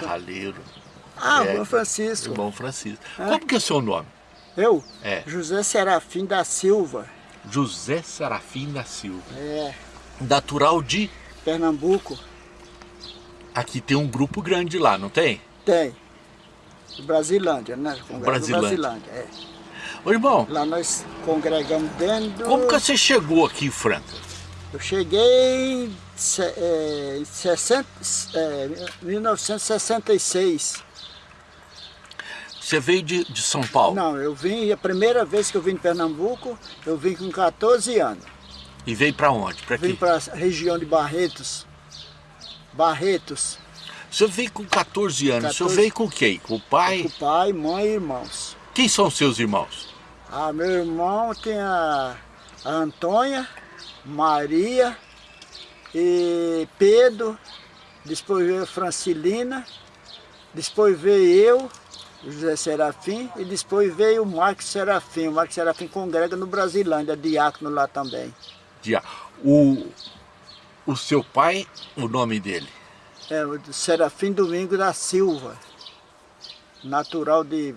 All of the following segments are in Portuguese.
serralheiro. Ah, É, irmão Francisco. Irmão Francisco. Como que é o seu nome? Eu? É. José Serafim da Silva. José Serafim da Silva. É, Natural de... Pernambuco. Aqui tem um grupo grande lá, não tem? Tem. Brasilândia, né? Brasilândia. Brasilândia, é. Ô irmão, Lá nós congregamos dentro... como que você chegou aqui em Franca? Eu cheguei é, 60, é, 1966. Você veio de, de São Paulo Não, eu vim, a primeira vez que eu vim em Pernambuco, eu vim com 14 anos. e veio pra onde? Vim aqui? para a região de Barretos. Barretos, Você veio com 14 anos, o senhor 14. veio com quem? Com o pai? com pai, mãe e irmãos. Quem são seus irmãos? Ah, meu irmão tem a, a Antônia, Maria e Pedro, depois veio Francilina, depois veio eu, José Serafim, e depois veio o Marcos Serafim. O Marcos Serafim congrega no Brasilândia, diácono lá também. Dia. O, o seu pai, o nome dele? É, o Serafim Domingo da Silva, natural de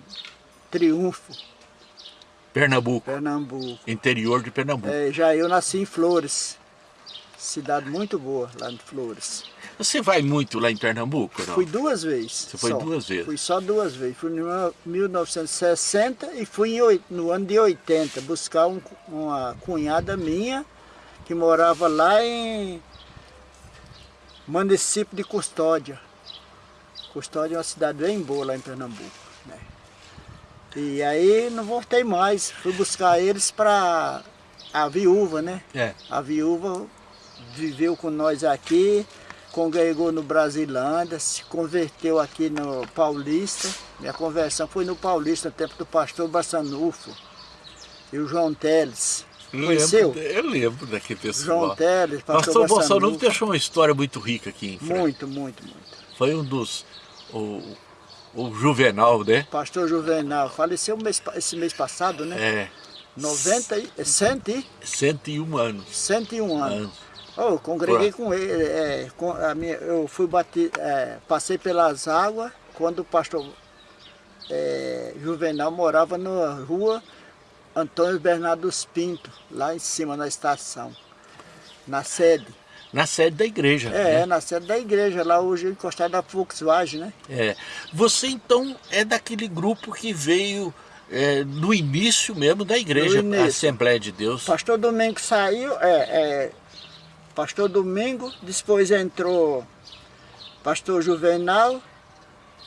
Triunfo, Pernambuco, Pernambuco. interior de Pernambuco. É, já eu nasci em Flores, cidade muito boa lá em Flores. Você vai muito lá em Pernambuco, não? Fui duas vezes. Você foi só. duas vezes? Fui só duas vezes. Fui em 1960 e fui no ano de 80 buscar um- uma cunhada minha que morava lá em município de Custódia. Custódia é uma cidade bem boa lá em Pernambuco. né? E aí não voltei mais. Fui buscar eles para a viúva, né? É. A viúva viveu com nós aqui, congregou no Brasilândia, se converteu aqui no Paulista. Minha conversão foi no Paulista, no tempo do pastor Bassanufo e o João Teles. Conheceu? Lembro, eu lembro daquele pessoal. João Teles, pastor Pastor Bassanufo. deixou uma história muito rica aqui em Franca. Muito, muito, muito. Foi um dos... O, o Juvenal, né? Pastor Juvenal, faleceu mês esse mês passado, né? É. 90 e, 100 e 101 anos. 101 anos. anos. Eu congreguei com ele, é, com a minha, eu fui bati, é, passei pelas águas quando o pastor é, Juvenal morava na rua Antônio Bernardo Pinto, lá em cima na estação, na sede. Na sede da igreja. É, né? na sede da igreja, lá hoje encostado da Volkswagen, né? É. Você então é daquele grupo que veio é, no início mesmo da igreja, início. Assembleia de Deus. Pastor Domingo saiu, é, é, Pastor Domingo, depois entrou Pastor Juvenal,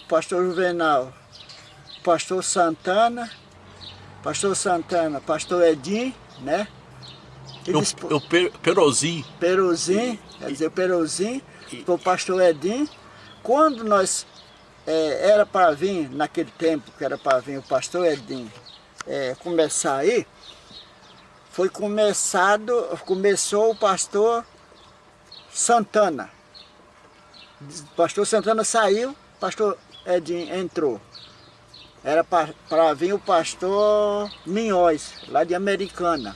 Pastor Juvenal, Pastor Santana, Pastor Santana, Pastor Edim, né? E Eu, depois, eu per, Perozinho. Peruzim, quer dizer, o Peruzim, o Pastor Edim. Quando nós, é, era para vir, naquele tempo que era para vir o Pastor Edim é, começar aí, foi começado, começou o Pastor Santana. Pastor Santana saiu, Pastor Edim entrou. Era para vir o Pastor Minhóis, lá de Americana.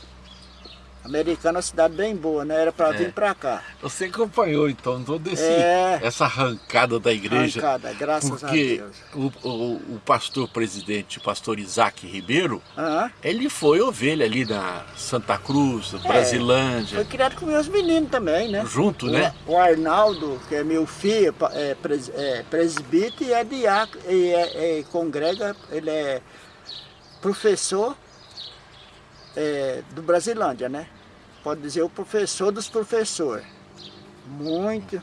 Americana é uma cidade bem boa, né? Era para vir para cá. Você acompanhou então toda É. essa arrancada da igreja. Arrancada, graças a porque Deus. o, o, o pastor presidente, o pastor Isaac Ribeiro, Aham. ele foi ovelha ali na Santa Cruz, É. Brasilândia, Foi criado com meus meninos também, né? junto, O- né? O Arnaldo, que é meu filho, é, pres, é presbítero e é diácono, e é, é, congrega, ele é professor é, do Brasilândia, né? Pode dizer o professor dos professores. Muito.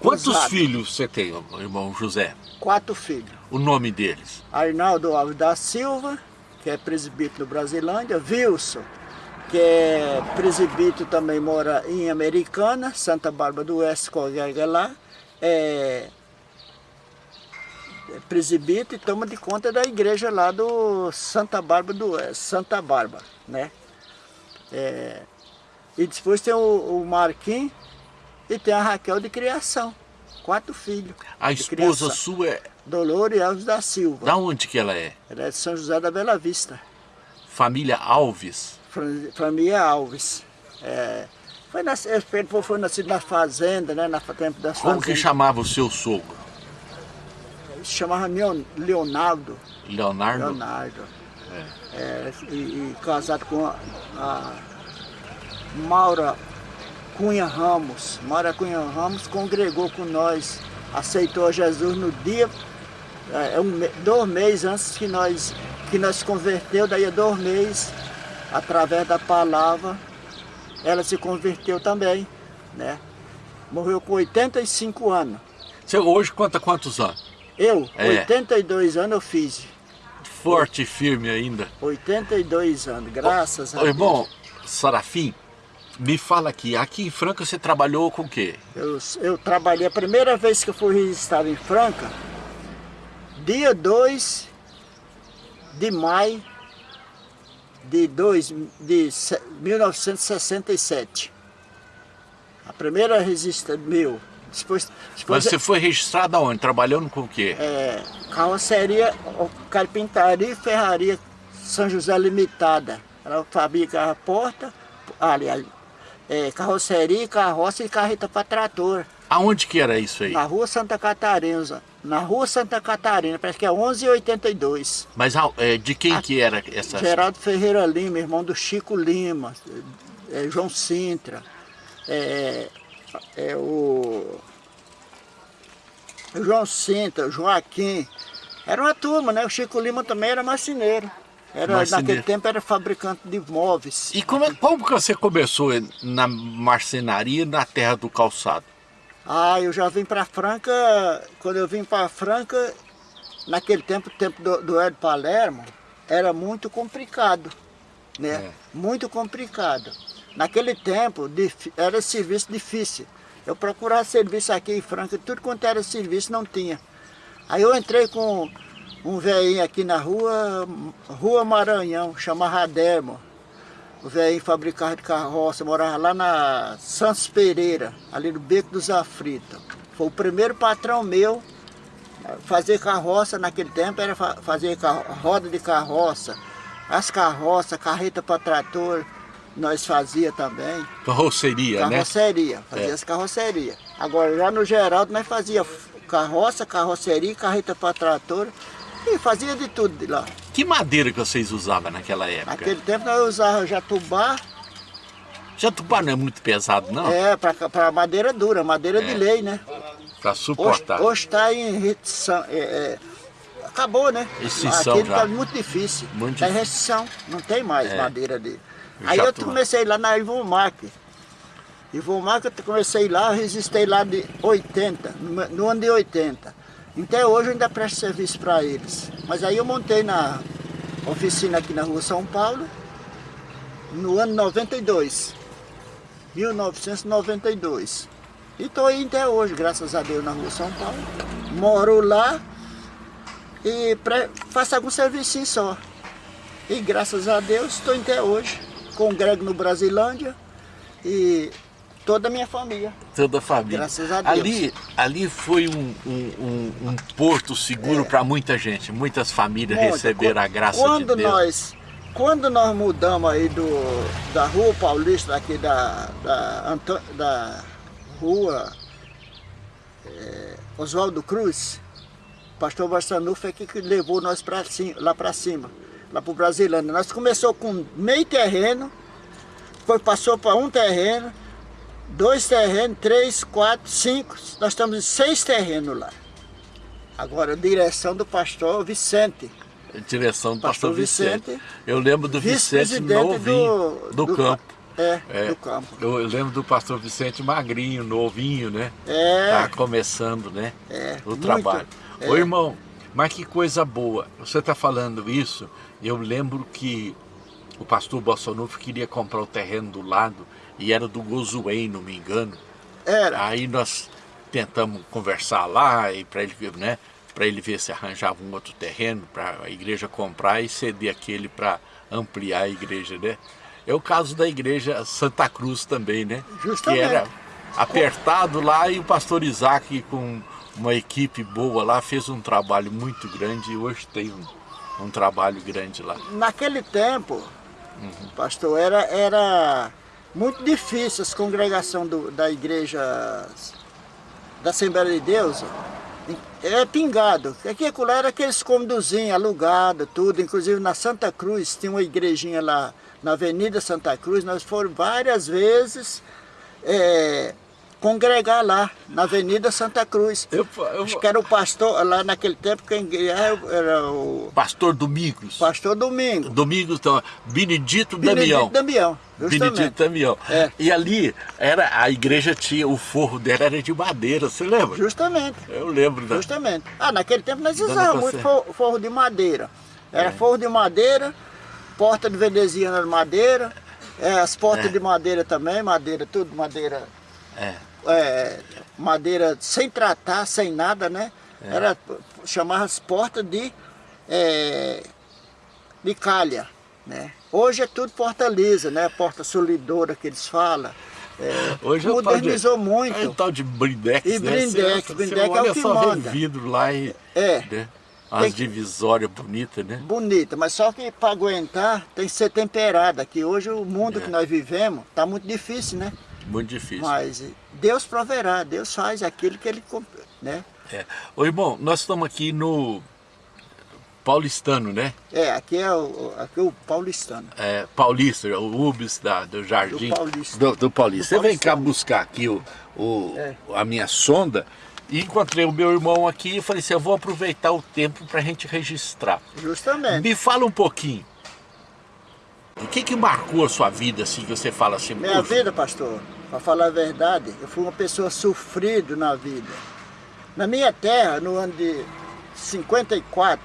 Quantos cruzado. filhos você tem, irmão José? Quatro filhos. O nome deles? Arnaldo Alves da Silva, que é presbítero do Brasilândia, Wilson, que é presbítero também mora em Americana, Santa Bárbara do Oeste, congrega lá, é presbítero e toma de conta da igreja lá do Santa Bárbara do Santa Bárbara, né? É, e depois tem o, o Marquinhos e tem a Raquel de criação, quatro filhos. A esposa criação. sua é... Dolores Alves da Silva. Da onde que ela é? Ela é de São José da Bela Vista, Família Alves. Família Alves. É, foi, nas, ele foi nascido na fazenda, né, na tempo das Como que chamava o seu sogro? Se chamava Leonardo. Leonardo? Leonardo. É. É, e, e, casado com a, a Maura Cunha Ramos. Maura Cunha Ramos congregou com nós, aceitou Jesus no dia, é, é um, dois meses antes que nós, que nós converteu, daí a dois meses, através da palavra, ela se converteu também, né? Morreu com 85 anos. Você hoje conta quantos anos? Eu? É. 82 anos eu fiz. Forte e firme ainda. 82 anos, graças ô, a Deus. Irmão, Sarafim, me fala aqui, aqui em Franca você trabalhou com o quê? Eu, eu trabalhei, a primeira vez que eu fui registrado em Franca, dia 2 de maio de, dois, de 1967. A primeira registra meu. Depois, depois Mas você foi registrado aonde? Trabalhando com o quê? É, carroceria, carpintaria e ferraria São José Limitada. Ela fabricava porta, aliás, é, carroceria, carroça e carreta para trator. Aonde que era isso aí? Na rua Santa Catarina, na rua Santa Catarina, parece que é 1182. Mas é, de quem A, que era essa? Geraldo Ferreira Lima, irmão do Chico Lima, é, João Sintra, é, é o, João Sintra, o Joaquim. Era uma turma, né? O Chico Lima também era marceneiro. Era, marceneiro. naquele tempo era fabricante de móveis. E como, como que você começou na marcenaria na terra do calçado? Ah, eu já vim para Franca, quando eu vim para Franca, naquele tempo, tempo do, do Ed Palermo, era muito complicado, né? É. Muito complicado. Naquele tempo era serviço difícil. Eu procurava serviço aqui em Franca, tudo quanto era serviço não tinha. Aí eu entrei com um velhinho aqui na rua, Rua Maranhão, chamava Dermo. O velhinho fabricava de carroça, morava lá na Santos Pereira, ali no Beco dos Aflitos. Foi o primeiro patrão meu fazer carroça naquele tempo, era fazer roda de carroça, as carroças, carreta para trator, nós fazia também. Carroceria, né? Carroceria, fazia é. as carrocerias. Agora, já no Geraldo, nós fazia carroça, carroceria, carreta para trator e fazia de tudo de lá. Que madeira que vocês usavam naquela época? Naquele tempo nós usávamos jatubá. Jatubá não é muito pesado, não? É, para madeira dura, madeira é. de lei, né? Para suportar. Hoje está em restrição. É, é, acabou, né? Extinção Aquele está muito difícil. Muito tá em restrição, não tem mais é. madeira de... Aí eu comecei lá na Ivomac. Ivomac eu comecei lá, resistei lá de 80, no ano de 80. Até hoje eu ainda presto serviço para eles. Mas aí eu montei na oficina aqui na rua São Paulo, no ano 92. 1992. E estou aí até hoje, graças a Deus, na rua São Paulo. Moro lá e faço algum serviço só. E graças a Deus estou até hoje congrego no Brasilândia e toda a minha família. Toda a família. Graças a Deus. Ali, ali foi um, um, um porto seguro é. para muita gente, muitas famílias Muita. receberam a graça quando de Deus. Nós, quando nós mudamos aí do, da Rua Paulista, aqui da, da, da Rua é, Oswaldo Cruz, o pastor Barçanufo é que levou nós pra cima, lá para cima lá para o Brasilândia. Nós começou com meio terreno, depois passou para um terreno, dois terrenos, três, quatro, cinco, nós estamos em seis terrenos lá. Agora, direção do pastor Vicente. Direção do pastor, pastor Vicente. Vicente. Eu lembro do Vicente novinho, do, do, do campo. É, é, do campo. Eu lembro do pastor Vicente magrinho, novinho, né? É. Tá começando, né? É, o muito, trabalho. É. Ô irmão, mas que coisa boa. Você está falando isso, eu lembro que o pastor Bolsonaro queria comprar o terreno do lado e era do Gozuém, não me engano. Era. Aí nós tentamos conversar lá e para ele, né, para ele ver se arranjava um outro terreno para a igreja comprar e ceder aquele para ampliar a igreja, né? É o caso da igreja Santa Cruz também, né? Justamente. Que era apertado lá e o pastor Isaac com uma equipe boa lá fez um trabalho muito grande e hoje tem um um trabalho grande lá. Naquele tempo, uhum. pastor, era, era muito difícil as congregações do, da igreja da Assembleia de Deus é pingado. Aqui lá era aqueles cômodozinhos alugados, tudo. Inclusive na Santa Cruz, tinha uma igrejinha lá na Avenida Santa Cruz. Nós fomos várias vezes é, congregar lá, na Avenida Santa Cruz. Eu, eu... Acho que era o pastor, lá naquele tempo, quem era o... Pastor Domingos. Pastor Domingos. Domingos, então, Benedito, Benedito Damião. Damião, justamente. Benedito Damião. É. E ali, era, a igreja tinha, o forro dela era de madeira, você lembra? Justamente. Eu lembro. Da... Justamente. Ah, naquele tempo nós usávamos muito forro, forro, de madeira. Era é. forro de madeira, porta de veneziana de madeira, é, as portas é. de madeira também, madeira, tudo madeira. É é, madeira sem tratar, sem nada, né? É. Era, chamava as portas de, é, de calha, né? Hoje é tudo porta lisa, né? Porta solidora que eles falam. É, Hoje é modernizou de, muito. É o tal de blindex, e né? blindex, você, blindex você é o que só manda. vidro lá e... É. Né? As divisórias bonitas, né? Bonita, mas só que para aguentar tem que ser temperada, que hoje o mundo é. que nós vivemos está muito difícil, né? Muito difícil. Mas Deus proverá, Deus faz aquilo que Ele... Né? É. Ô irmão, nós estamos aqui no paulistano, né? É, aqui é o, aqui é o paulistano. É, paulista, o UBS da, do Jardim. Do Paulista. Do, do Paulista. Do Você vem cá buscar aqui o, o, é. a minha sonda e encontrei o meu irmão aqui e falei assim, eu vou aproveitar o tempo para a gente registrar. Justamente. Me fala um pouquinho. O que que marcou a sua vida, assim, que você fala assim? Minha vida, pastor, para falar a verdade, eu fui uma pessoa sofrida na vida. Na minha terra, no ano de 54,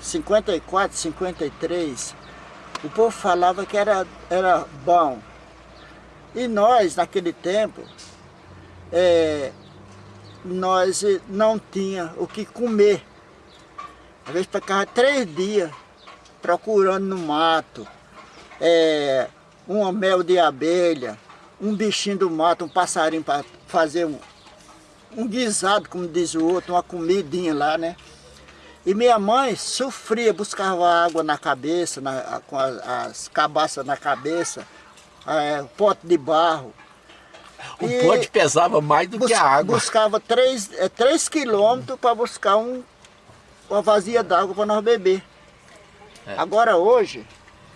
54, 53, o povo falava que era, era bom. E nós, naquele tempo, é, nós não tinha o que comer. Às vezes ficava três dias procurando no mato, é, um mel de abelha, um bichinho do mato, um passarinho para fazer um, um guisado, como diz o outro, uma comidinha lá, né? E minha mãe sofria, buscava água na cabeça, na, com as, as cabaças na cabeça, é, pote de barro. O e pote pesava mais do que a água. Buscava 3, é, três quilômetros para buscar um, uma vazia d'água para nós beber. É. Agora hoje,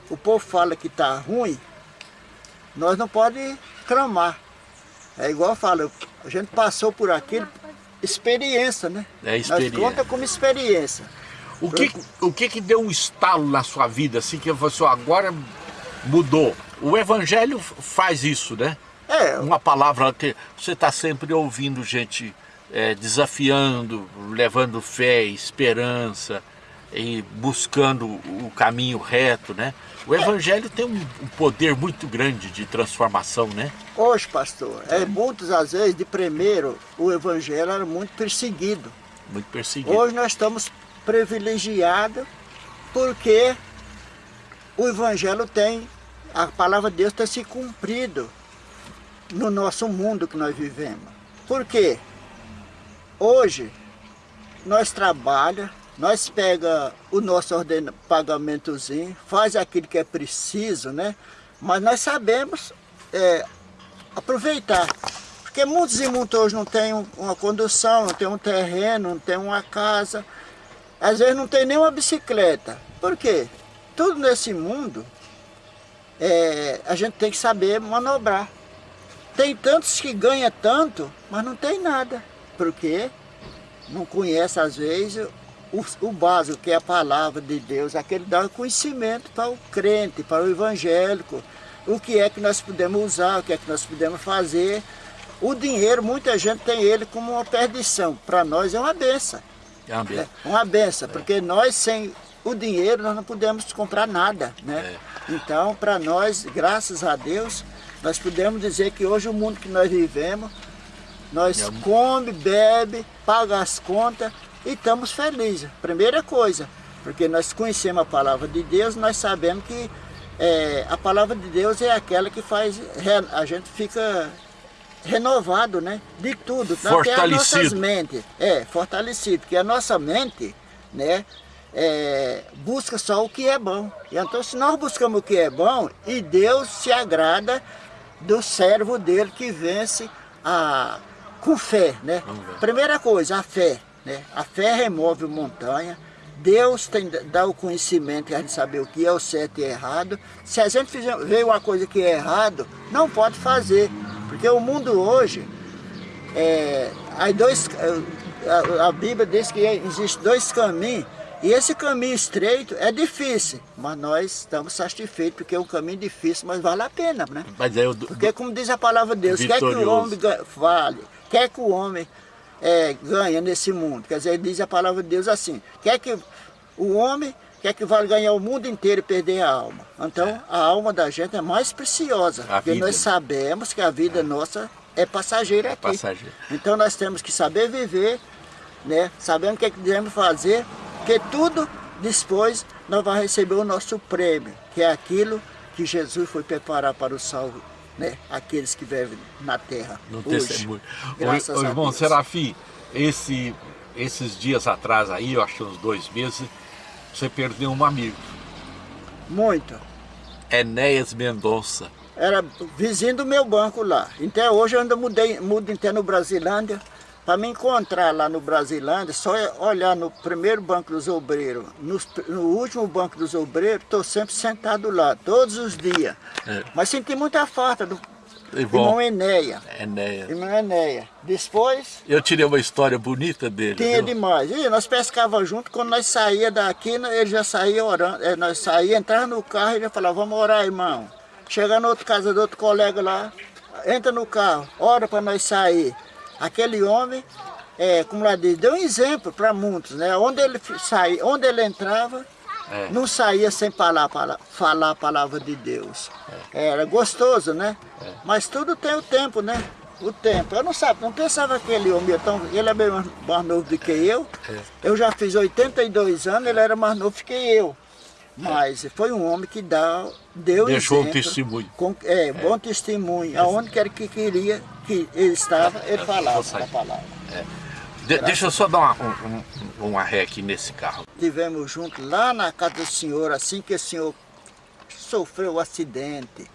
o povo fala que está ruim, nós não podemos clamar. É igual eu falo, a gente passou por aquilo, experiência, né? É experiência. Nós conta como experiência. O que, o que que deu um estalo na sua vida, assim, que você agora mudou? O Evangelho faz isso, né? É. Uma palavra que você está sempre ouvindo gente é, desafiando, levando fé, esperança, e buscando o caminho reto, né? O Evangelho tem um, poder muito grande de transformação, né? Hoje, pastor, é, muitas às vezes, de primeiro, o Evangelho era muito perseguido. Muito perseguido. Hoje nós estamos privilegiados porque o Evangelho tem, a palavra de Deus tem se cumprido no nosso mundo que nós vivemos. Por quê? Hoje, nós trabalhamos, nós pega o nosso pagamentozinho, faz aquilo que é preciso, né? Mas nós sabemos é, aproveitar. Porque muitos e muitos hoje não têm uma condução, não tem um terreno, não tem uma casa. Às vezes não tem nem uma bicicleta. Por quê? Tudo nesse mundo, é, a gente tem que saber manobrar. Tem tantos que ganham tanto, mas não tem nada. Porque não conhece às vezes o, o básico, que é a palavra de Deus, aquele dá conhecimento para o crente, para o evangélico, o que é que nós podemos usar, o que é que nós podemos fazer. O dinheiro, muita gente tem ele como uma perdição, para nós é uma benção. É uma benção. É uma benção, é. porque nós sem o dinheiro nós não podemos comprar nada, né? É. Então, para nós, graças a Deus, nós podemos dizer que hoje o mundo que nós vivemos, nós é. come, bebe, paga as contas e estamos felizes. Primeira coisa, porque nós conhecemos a palavra de Deus, nós sabemos que é, a palavra de Deus é aquela que faz, a gente fica renovado, né? De tudo, até as nossas mentes. É, fortalecido, porque a nossa mente, né? É, busca só o que é bom. Então se nós buscamos o que é bom, e Deus se agrada do servo dele que vence a, com fé, né? Primeira coisa, a fé. Né? A fé remove montanha, Deus tem, dá o conhecimento a gente saber o que é o certo e errado. Se a gente fizer, ver uma coisa que é errado, não pode fazer. Porque o mundo hoje, é, dois, a, a Bíblia diz que existe dois caminhos, e esse caminho estreito é difícil, mas nós estamos satisfeitos, porque é um caminho difícil, mas vale a pena, né? Mas eu, porque como diz a palavra de Deus, vitorioso. quer que o homem vale, quer que o homem é, ganha nesse mundo. Quer dizer, diz a palavra de Deus assim, quer que o homem quer que vale ganhar o mundo inteiro e perder a alma. Então, é. a alma da gente é mais preciosa, a porque vida. nós sabemos que a vida é. nossa é passageira aqui. Passageiro. Então, nós temos que saber viver, né? sabendo o que, é que devemos fazer, porque tudo depois nós vamos receber o nosso prêmio, que é aquilo que Jesus foi preparar para o salvo né? aqueles que vivem na terra no hoje. Testemunho. Graças o, irmão Serafim, esse, esses dias atrás aí, eu acho que uns dois meses, você perdeu um amigo. Muito. Enéas Mendonça. Era vizinho do meu banco lá. Até hoje eu ainda mudei, mudo até no Brasilândia. Para me encontrar lá no Brasilândia, só olhar no primeiro banco dos obreiros, no, no último banco dos obreiros, estou sempre sentado lá, todos os dias. É. Mas senti muita falta do irmão Enéia. Enéia. Irmão Enéia. Depois... Eu tirei uma história bonita dele. Tinha viu? demais. E nós pescava junto, quando nós saía daqui, ele já saía orando. É, nós saía, entrava no carro e ele falava, vamos orar, irmão. Chega na outra casa do outro colega lá, entra no carro, ora para nós sair. Aquele homem, é, como lá diz, deu um exemplo para muitos, né? Onde ele saía, onde ele entrava, é. não saía sem falar, falar a palavra de Deus. É. Era gostoso, né? É. Mas tudo tem o tempo, né? O tempo. Eu não sabe, não pensava que ele homem tão. Ele é bem mais novo do que eu. É. Eu já fiz 82 anos, ele era mais novo que eu. Mas foi um homem que dá, deu Deixou exemplo, um testemunho. Com, é, bom testemunho. Aonde quer que queria que ele estava, ele falava a palavra. É. De, deixa eu só dar uma, um, uma ré aqui nesse carro. Tivemos juntos lá na casa do senhor, assim que o senhor sofreu o acidente.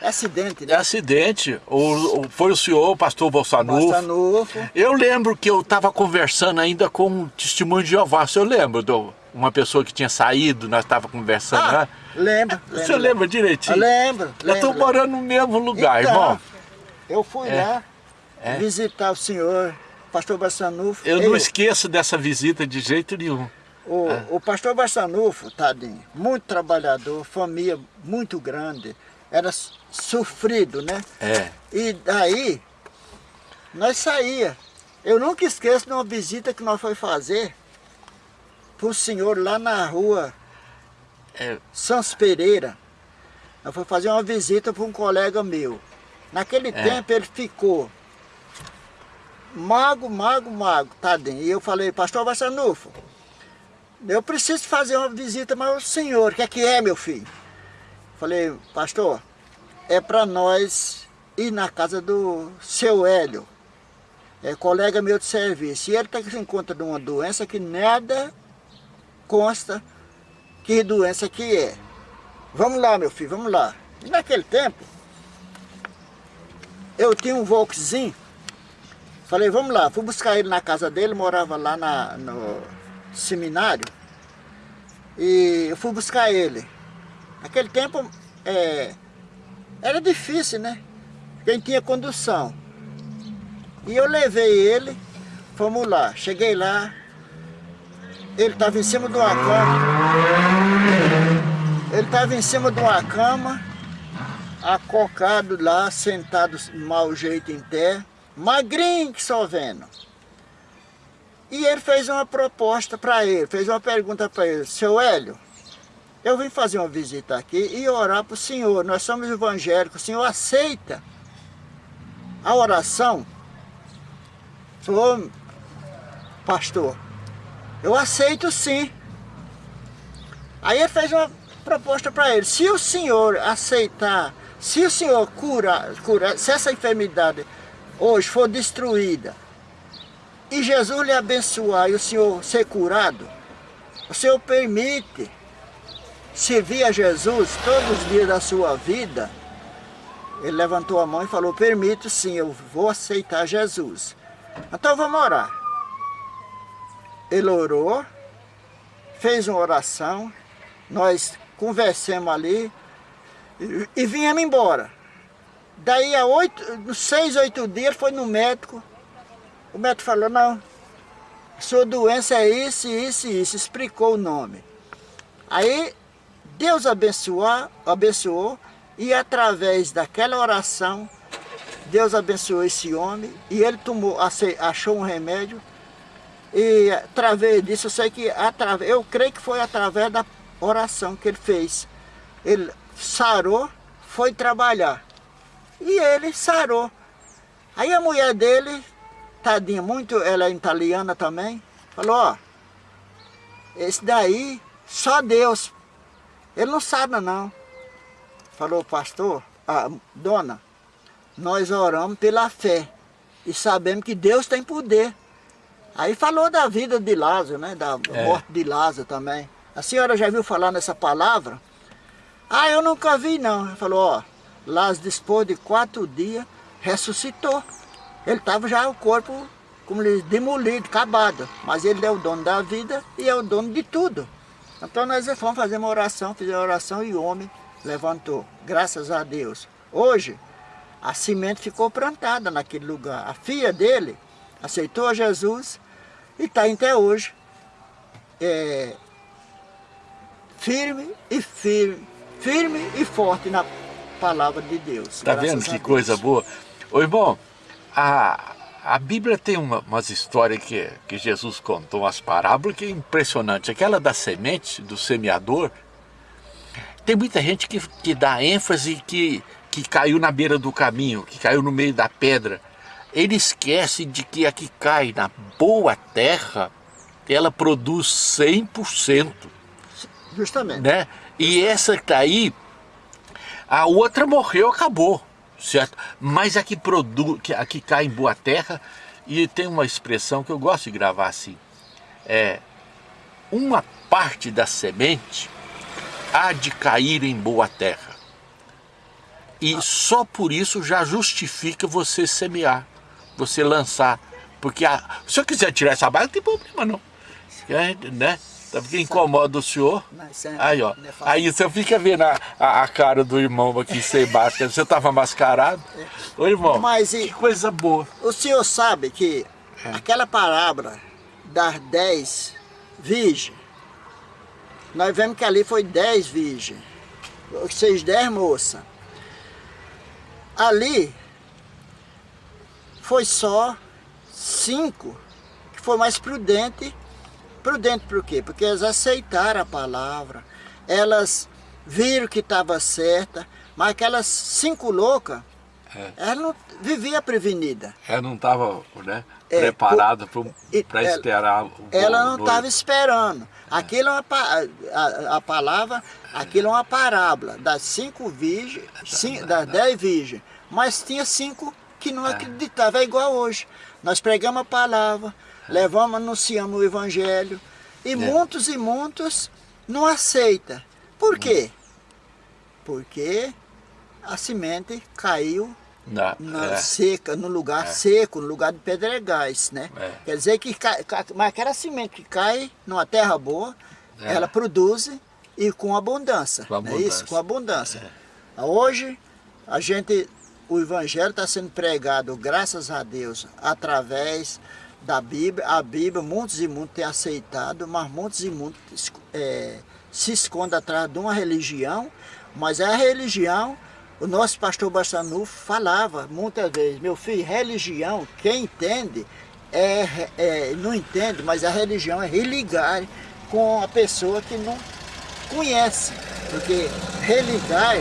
É acidente, né? É acidente. O, o, foi o senhor, o pastor Bolsanufo. Bolsanufo. Eu lembro que eu estava conversando ainda com um testemunho de Jeová. O senhor lembra do, uma pessoa que tinha saído, nós estávamos conversando ah, lá? Lembro. O senhor lembra direitinho? Eu lembro. Eu estou morando no mesmo lugar, então, irmão. Eu fui é. lá é. visitar o senhor, pastor Bassanufo. Eu não esqueço dessa visita de jeito nenhum. O, é. o pastor Bassanufo, tadinho, muito trabalhador, família muito grande, era sofrido, né? É. E daí, nós saía. Eu nunca esqueço de uma visita que nós foi fazer para o senhor lá na rua é. Sans Pereira. Eu fui fazer uma visita para um colega meu. Naquele é. tempo ele ficou mago, mago, mago, tadinho. E eu falei, pastor Vassanufo, eu preciso fazer uma visita, mas o senhor, o que é que é, meu filho? Falei, pastor, é para nós ir na casa do seu Hélio, é colega meu de serviço. E ele está em conta de uma doença que nada consta que doença que é. Vamos lá, meu filho, vamos lá. E naquele tempo, eu tinha um Volkszinho, falei, vamos lá, fui buscar ele na casa dele, morava lá na, no seminário, e eu fui buscar ele. Naquele tempo, é, era difícil, né? Quem tinha condução. E eu levei ele, fomos lá, cheguei lá, ele estava em cima de uma cama, ele estava em cima de uma cama, acocado lá, sentado mau jeito em pé, magrinho que só vendo. E ele fez uma proposta para ele, fez uma pergunta para ele, seu Hélio, eu vim fazer uma visita aqui e orar para o senhor, nós somos evangélicos, o senhor aceita a oração? Falou, pastor, eu aceito sim. Aí ele fez uma proposta para ele, se o senhor aceitar se o Senhor cura, cura, se essa enfermidade hoje for destruída, e Jesus lhe abençoar e o Senhor ser curado, o Senhor permite servir a Jesus todos os dias da sua vida, ele levantou a mão e falou, permito sim, eu vou aceitar Jesus. Então vamos orar. Ele orou, fez uma oração, nós conversamos ali e, e viemos embora. Daí a oito, seis, oito dias foi no médico, o médico falou, não, sua doença é isso, isso isso, explicou o nome. Aí Deus abençoou, abençoou e através daquela oração, Deus abençoou esse homem e ele tomou, achou um remédio e através disso, eu sei que através, eu creio que foi através da oração que ele fez. Ele sarou, foi trabalhar. E ele sarou. Aí a mulher dele, tadinha, muito, ela é italiana também, falou, ó, esse daí, só Deus. Ele não sabe não. Falou, pastor, ah, dona, nós oramos pela fé e sabemos que Deus tem poder. Aí falou da vida de Lázaro, né? Da é. morte de Lázaro também. A senhora já viu falar nessa palavra? Ah, eu nunca vi não. Ele falou, ó, Lázaro depois de quatro dias ressuscitou. Ele estava já o corpo, como ele demolido, acabado. Mas ele é o dono da vida e é o dono de tudo. Então nós fomos fazer uma oração, fizemos oração e o homem levantou. Graças a Deus. Hoje, a semente ficou plantada naquele lugar. A filha dele aceitou a Jesus e está até hoje é, firme e firme, firme e forte na palavra de Deus. Está vendo que coisa boa? Ô irmão, a, a Bíblia tem uma, umas histórias que, que Jesus contou, umas parábolas que é impressionante. Aquela da semente, do semeador, tem muita gente que, que dá ênfase que, que caiu na beira do caminho, que caiu no meio da pedra ele esquece de que a que cai na boa terra, ela produz 100%. Justamente. Né? E essa que está aí, a outra morreu, acabou, certo? Mas a que, produz, a que cai em boa terra, e tem uma expressão que eu gosto de gravar assim, é uma parte da semente há de cair em boa terra. E ah. só por isso já justifica você semear você lançar. Porque a, se eu quiser tirar essa barra, não tem problema não. É, né? Tá porque incomoda o senhor. É aí, ó. Aí você fica vendo a, a, a cara do irmão aqui sem máscara. Você tava mascarado. É. Ô irmão, Mas, que coisa boa. O senhor sabe que é. aquela parábola das dez virgens, nós vemos que ali foi dez virgens. Vocês dez moças. Ali foi só cinco que foi mais prudente. Prudente por quê? Porque elas aceitaram a palavra, elas viram que estava certa, mas aquelas cinco loucas, é. ela não vivia prevenida. Ela não estava né, é, preparada para esperar o Ela não estava esperando. É. Aquilo é uma, a, a, palavra, aquilo é uma parábola das cinco virgens, cinco, das dez virgens, mas tinha cinco que não é. acreditava, é igual hoje. Nós pregamos a palavra, é. levamos, anunciamos o evangelho, e é. muitos e muitos não aceitam. Por quê? Porque a semente caiu na, na é. seca, no lugar é. seco, no lugar de pedregais, né? É. Quer dizer que, cai, mas aquela semente que cai numa terra boa, ela produz e com abundância, com abundância. é isso? Com abundância. Hoje, a gente o Evangelho está sendo pregado, graças a Deus, através da Bíblia. A Bíblia, muitos e muitos têm aceitado, mas muitos e muitos é, se escondem atrás de uma religião, mas a religião, o nosso pastor Bastanu falava muitas vezes, meu filho, religião, quem entende, é, é, não entende, mas a religião é religar com a pessoa que não conhece, porque religar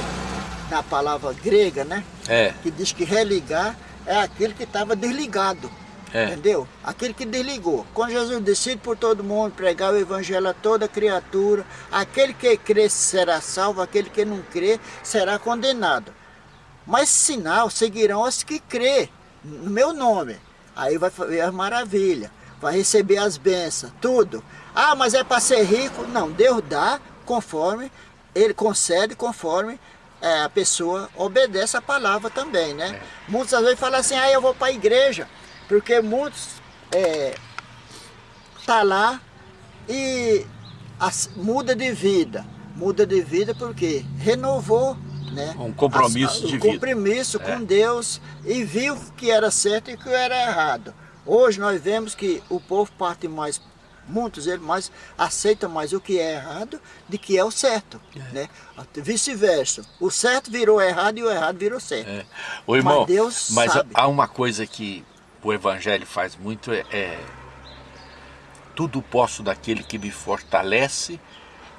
na palavra grega, né? É. Que diz que religar é aquele que estava desligado. É. Entendeu? Aquele que desligou. Quando Jesus decide por todo mundo pregar o evangelho a toda criatura, aquele que crê será salvo, aquele que não crê será condenado. Mas sinal seguirão os que crê no meu nome. Aí vai ver as maravilhas, vai receber as bênçãos, tudo. Ah, mas é para ser rico? Não, Deus dá conforme, Ele concede conforme é, a pessoa obedece a palavra também, né? É. Muitas vezes falam assim, ah, eu vou para a igreja, porque muitos é, está lá e as, muda de vida. Muda de vida porque renovou né? Um compromisso as, de um vida. compromisso é. com Deus e viu que era certo e que era errado. Hoje nós vemos que o povo parte mais, muitos eles mais aceitam mais o que é errado do que é o certo. É. Né? Vice-versa. O certo virou errado e o errado virou certo. É. O irmão, mas Deus mas sabe. há uma coisa que o Evangelho faz muito é, é tudo posso daquele que me fortalece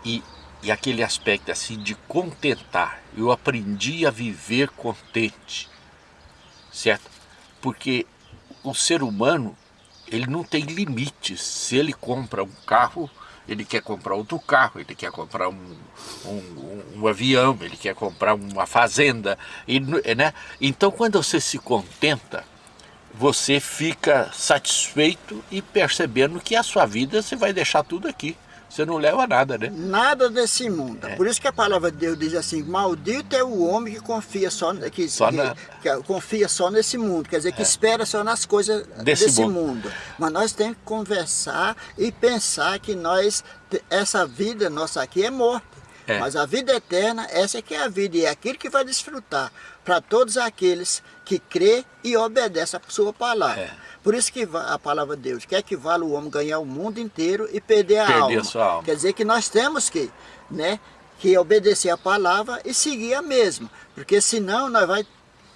e, e aquele aspecto assim de contentar. Eu aprendi a viver contente, certo? Porque o ser humano, ele não tem limites. Se ele compra um carro, ele quer comprar outro carro, ele quer comprar um, um, um avião, ele quer comprar uma fazenda. E, né? Então, quando você se contenta, você fica satisfeito e percebendo que a sua vida você vai deixar tudo aqui. Você não leva nada, né? Nada desse mundo. É. Por isso que a palavra de Deus diz assim, maldito é o homem que confia só, que, só que, na... que confia só nesse mundo, quer dizer, que é. espera só nas coisas desse, desse mundo. mundo. Mas nós temos que conversar e pensar que nós, essa vida nossa aqui é morte. É. Mas a vida eterna, essa é que é a vida, e é aquilo que vai desfrutar para todos aqueles que crê e obedece a sua palavra. É. Por isso que a palavra de Deus quer que vale o homem ganhar o mundo inteiro e perder a, perder alma. a sua alma. Quer dizer que nós temos que, né, que obedecer a palavra e seguir a mesma. Porque senão nós vai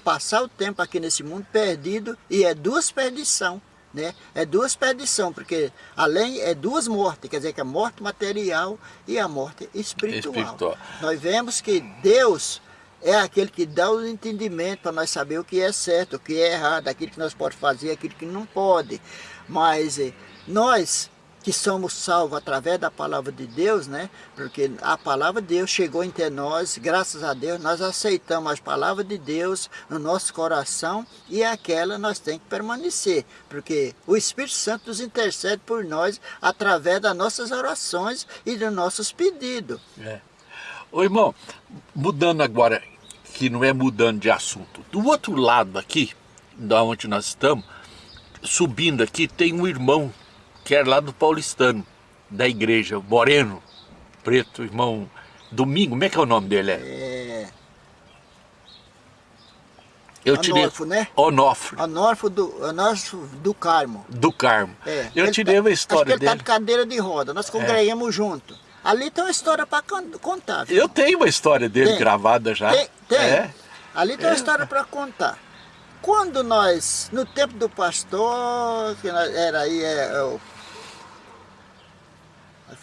passar o tempo aqui nesse mundo perdido e é duas perdição. Né? É duas perdição, porque além é duas mortes, quer dizer que a morte material e a morte espiritual. espiritual. Nós vemos que Deus é aquele que dá o entendimento para nós saber o que é certo, o que é errado, aquilo que nós podemos fazer, aquilo que não pode. Mas eh, nós que somos salvos através da palavra de Deus, né? Porque a palavra de Deus chegou entre nós, graças a Deus, nós aceitamos as palavras de Deus no nosso coração e aquela nós tem que permanecer, porque o Espírito Santo nos intercede por nós através das nossas orações e dos nossos pedidos. É. Ô irmão, mudando agora que não é mudando de assunto. Do outro lado aqui, da onde nós estamos, subindo aqui, tem um irmão que é lá do Paulistano, da igreja, Moreno, preto, irmão Domingo, como é que é o nome dele? É... Eu Onofre, tirei... né? Onofre. Onofre do, Onofre do Carmo. Do Carmo. É. Eu ele tirei tá, uma história acho que ele dele. tá de cadeira de roda, nós congregamos é. junto. Ali tem uma história para contar. Viu? Eu tenho uma história dele tem. gravada já. Tem, tem. É. Ali tem uma história para contar. Quando nós, no tempo do pastor, que era aí, é, é o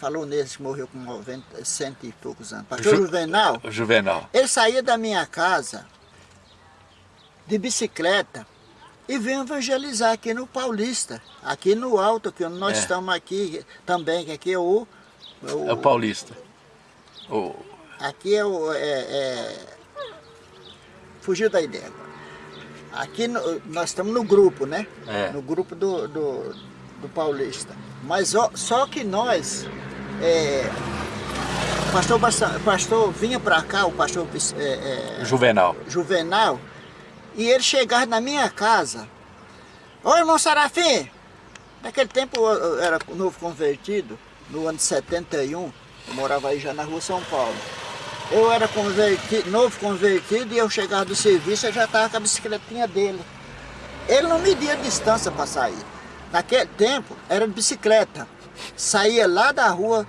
falou nesse que morreu com 90, cento e poucos anos. Pastor Ju, Juvenal. Juvenal. Ele saía da minha casa de bicicleta e veio evangelizar aqui no Paulista, aqui no alto, que nós é. estamos aqui também, que aqui é o... o é o Paulista. O... Aqui é o... É, é, fugiu da ideia. Aqui no, nós estamos no grupo, né? É. No grupo do, do, do Paulista. Mas ó, só que nós, é, pastor, pastor vinha para cá, o pastor é, é, Juvenal. Juvenal, e ele chegava na minha casa. Ô irmão Sarafim, naquele tempo eu era novo convertido, no ano de 71, eu morava aí já na rua São Paulo. Eu era convertido, novo convertido e eu chegava do serviço e já estava com a bicicletinha dele. Ele não media a distância para sair. Naquele tempo era de bicicleta. Saía lá da rua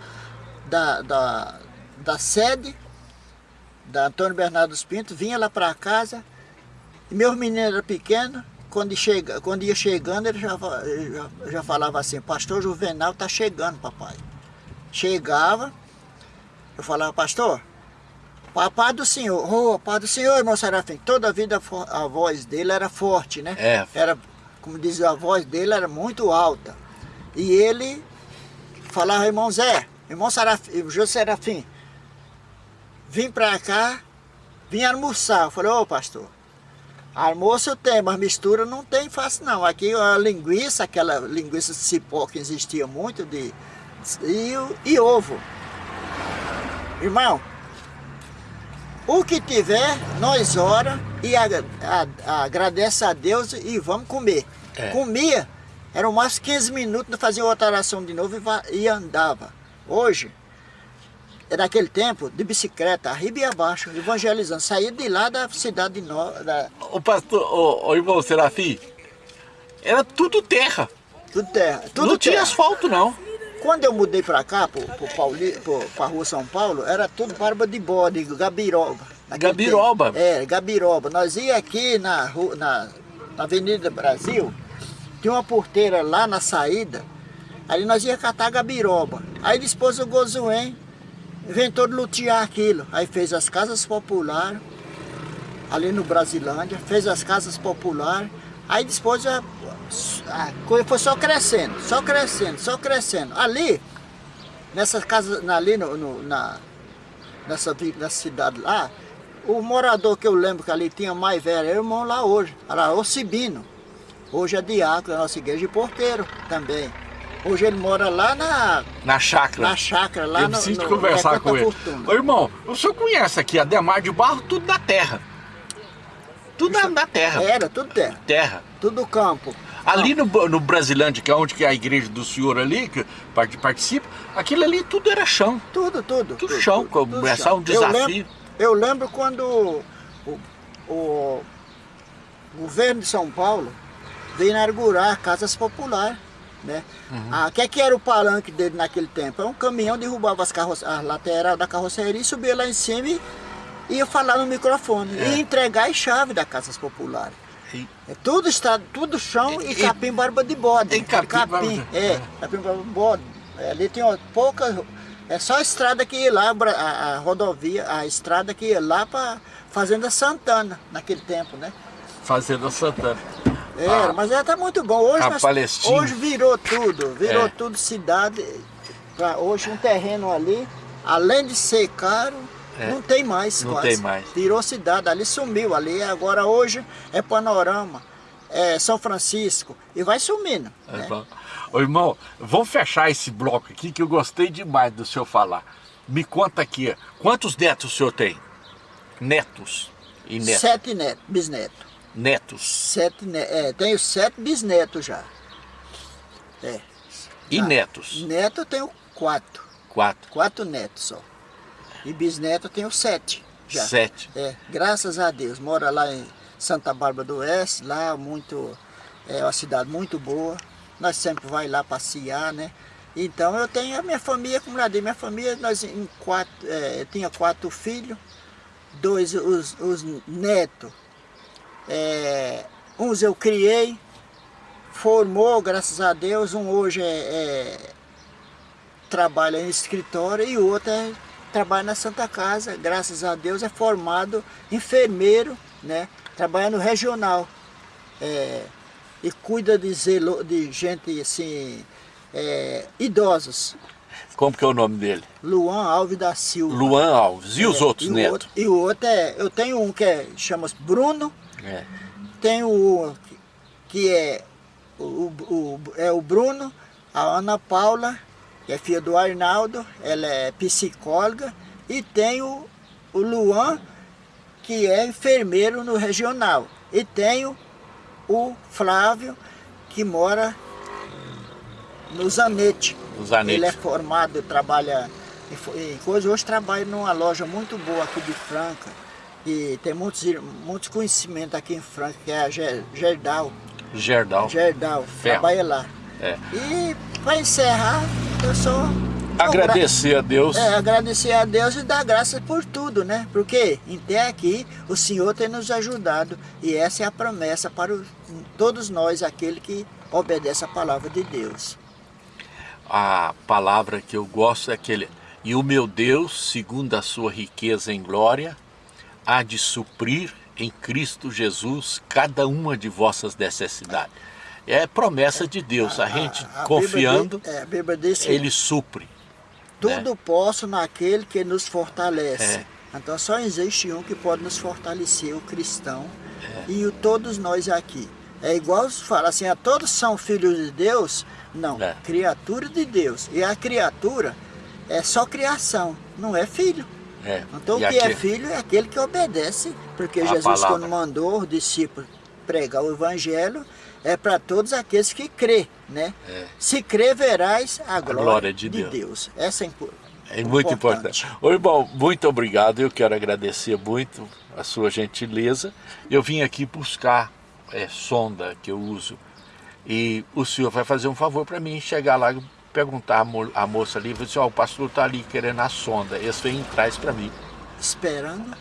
da, da, da sede da Antônio Bernardo dos Pintos, vinha lá para casa. E meus meninos eram pequenos, quando, chega, quando ia chegando, ele já, já, já falava assim, pastor Juvenal está chegando, papai. Chegava, eu falava, pastor, papai do senhor, ô, oh, pai do senhor, irmão Serafim, toda a vida a voz dele era forte, né? É. Era como dizia, a voz dele era muito alta. E ele falava, irmão Zé, irmão Serafim, José Serafim, vim para cá, vim almoçar. Eu falei, ô pastor, almoço eu tenho, mas mistura não tem fácil não. Aqui a linguiça, aquela linguiça de cipó que existia muito, de, e, e ovo. Irmão, o que tiver, nós ora e a, a, a, agradece a Deus e vamos comer. É. Comia Eram mais 15 minutos, fazia outra oração de novo e, e andava. Hoje, é naquele tempo, de bicicleta, arriba e abaixo, evangelizando. Saía de lá da cidade de Nova. Da... O pastor, o, o irmão Serafim, era tudo terra. Tudo terra. Tudo não terra. tinha asfalto, não. Quando eu mudei para cá, para a rua São Paulo, era tudo barba de bode, gabiroba. Gabiroba? Tempo. É, gabiroba. Nós ia aqui na, rua, na, na Avenida Brasil, tinha uma porteira lá na saída, aí nós ia catar gabiroba. Aí depois o Gozuém inventou de lutear aquilo. Aí fez as casas populares, ali no Brasilândia, fez as casas populares, aí depois a, a coisa foi só crescendo, só crescendo, só crescendo. Ali, nessas casas, ali no, no, na, nessa, nessa cidade lá, o morador que eu lembro que ali tinha mais velho, era irmão lá hoje, era o Cibino. Hoje é diácono da nossa igreja e porteiro também. Hoje ele mora lá na... Na chácara. Na chácara, lá Eu no, preciso no, conversar com ele. Fortuna. Ô, irmão, o senhor conhece aqui a Demar de Barro, tudo na terra. Tudo na terra. Era, tudo terra. Terra. Tudo campo. Ali no, no Brasilândia, que é onde que é a igreja do senhor ali, que part- participa, aquilo ali tudo era chão. Tudo, tudo. Tudo chão, começar um Eu desafio. lembro, eu lembro quando o, o governo de São Paulo veio inaugurar casas populares. Né? Uhum. Ah, o que, é que era o palanque dele naquele tempo? Era um caminhão, derrubava as, carroça, as lateral da carroceria, subia lá em cima e ia falar no microfone. É. E entregar as chaves das casas populares. E- É tudo, está, tudo chão e, E- capim barba de bode. E capim barba capim, de- é, capim barba de bode. É, ali tem poucas. É só a estrada que ia lá, a, a rodovia, a estrada que ia lá para Fazenda Santana, naquele tempo, né? Fazenda Santana. Era, Ah. mas ela tá muito bom. Hoje, nós- hoje virou tudo, virou É. tudo cidade. Pra hoje um terreno ali, além de ser caro, É. não tem mais Não quase. tem mais. Virou cidade, ali sumiu, ali agora hoje é Panorama, é São Francisco e vai sumindo. É né? bom. Ô irmão, vamos fechar esse bloco aqui que eu gostei demais do senhor falar. Me conta aqui, quantos netos o senhor tem? Netos e netos. Sete netos, bisnetos. Netos. Sete é, tenho sete bisnetos já. É. E Ah, netos? Neto eu tenho quatro. Quatro. Quatro netos só. E bisneto eu tenho sete. Já. Sete. É, graças a Deus. Mora lá em Santa Bárbara do Oeste, lá muito, é uma cidade muito boa. Nós sempre vai lá passear, né? Então eu tenho a minha família, como já dei, minha família, nós em quatro, é, tinha quatro filhos, dois os, os netos. É, uns eu criei, formou, graças a Deus, um hoje é, é, trabalha em escritório e o outro é, trabalha na Santa Casa, graças a Deus é formado enfermeiro, né? Trabalha no regional. É, e cuida de, zelo, de gente assim, é, idosos. Como que é o nome dele? Luan Alves da Silva. Luan Alves. E os É, outros e o netos? outro- e o outro é, eu tenho um que é, chama-se Bruno, É. tenho um que- que é o, o- é o Bruno, a Ana Paula, que é filha do Arnaldo, ela é psicóloga, e tenho o Luan, que é enfermeiro no regional. E tenho o Flávio, que mora no Zanete. O Zanetti. Ele é formado, trabalha em, coisa. Hoje trabalha numa loja muito boa aqui de Franca. E tem muitos, muitos conhecimentos aqui em Franca, que é a Ger- Gerdau. Gerdal. Gerdau, Ferro. trabalha lá. É. E para encerrar, eu só... Agradecer a Deus. É, agradecer a Deus e dar graças por tudo, né? Porque até aqui o Senhor tem nos ajudado e essa é a promessa para o- todos nós, aquele que obedece a palavra de Deus. A palavra que eu gosto é aquele. E o meu Deus, segundo a sua riqueza em glória, há de suprir em Cristo Jesus cada uma de vossas necessidades. É promessa de Deus. A gente a confiando, Bíblia, diz- é, a Bíblia diz que ele supre. tudo posso naquele que nos fortalece. É. Então só existe um que pode nos fortalecer, o cristão, É. e o, todos nós aqui. É igual fala assim, a todos são filhos de Deus? Não, É. criatura de Deus. E a criatura é só criação, não é filho. É. Então E o que é aqui- filho é aquele que obedece, porque A Jesus palavra. quando mandou os discípulos pregar o evangelho, é para todos aqueles que crê né? É. Se crer, verás a glória, a glória de, de Deus. Deus. Essa é importante. É muito importante. importante. Ô, irmão, muito obrigado. Eu quero agradecer muito a sua gentileza. Eu vim aqui buscar é, sonda que eu uso. E o senhor vai fazer um favor para mim, chegar lá e perguntar a, mo moça ali, assim, oh, o pastor está ali querendo a sonda. Esse vem e traz para mim. Esperando?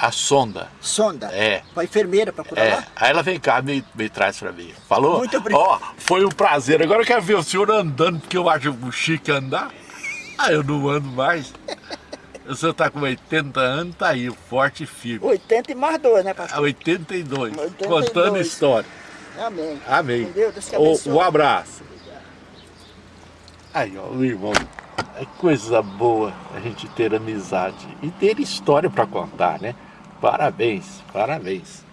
A sonda. Sonda? É. Para enfermeira, para curar é. lá? Aí ela vem cá e me, me traz para mim. Falou? Muito obrigado. Ó, foi um prazer. Agora eu quero ver o senhor andando, porque eu acho chique andar. Ah, eu não ando mais. O senhor está com 80 anos, tá aí, forte e firme. 80 e mais dois, né, pastor? 82, 82. contando história. Amém. Amém. Com Deus, Deus um abraço. Aí, ó, o irmão. É coisa boa a gente ter amizade e ter história para contar, né? Parabéns, parabéns.